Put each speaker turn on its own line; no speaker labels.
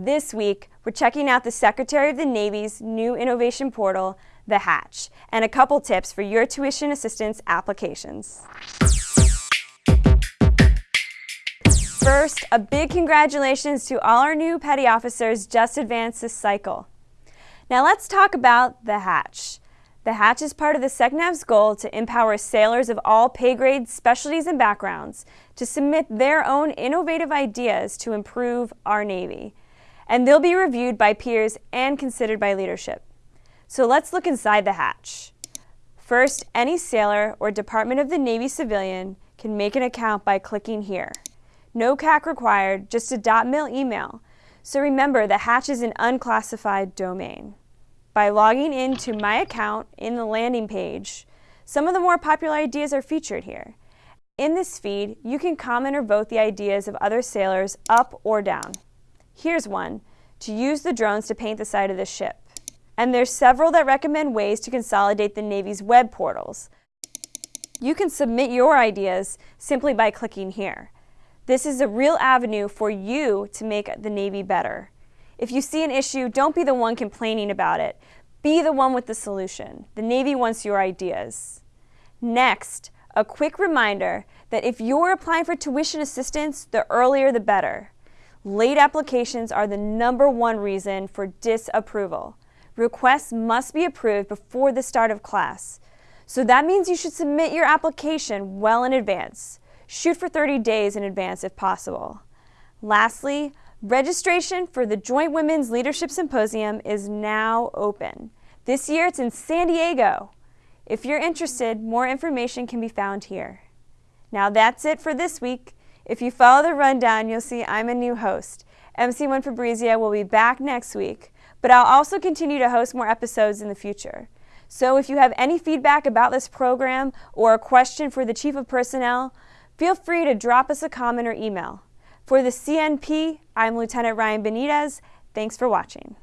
This week, we're checking out the Secretary of the Navy's new innovation portal, The Hatch, and a couple tips for your tuition assistance applications. First, a big congratulations to all our new petty officers just advanced this cycle. Now let's talk about The Hatch. The Hatch is part of the SecNav's goal to empower sailors of all pay grades, specialties, and backgrounds to submit their own innovative ideas to improve our Navy and they'll be reviewed by peers and considered by leadership. So let's look inside the hatch. First, any sailor or Department of the Navy civilian can make an account by clicking here. No CAC required, just a .mil email. So remember, the hatch is an unclassified domain. By logging into My Account in the landing page, some of the more popular ideas are featured here. In this feed, you can comment or vote the ideas of other sailors up or down. Here's one, to use the drones to paint the side of the ship. And there's several that recommend ways to consolidate the Navy's web portals. You can submit your ideas simply by clicking here. This is a real avenue for you to make the Navy better. If you see an issue, don't be the one complaining about it. Be the one with the solution. The Navy wants your ideas. Next, a quick reminder that if you're applying for tuition assistance, the earlier the better. Late applications are the number one reason for disapproval. Requests must be approved before the start of class. So that means you should submit your application well in advance. Shoot for 30 days in advance if possible. Lastly, registration for the Joint Women's Leadership Symposium is now open. This year it's in San Diego. If you're interested, more information can be found here. Now that's it for this week. If you follow the rundown, you'll see I'm a new host. MC1 Fabrizia will be back next week, but I'll also continue to host more episodes in the future. So if you have any feedback about this program or a question for the Chief of Personnel, feel free to drop us a comment or email. For the CNP, I'm Lieutenant Ryan Benitez. Thanks for watching.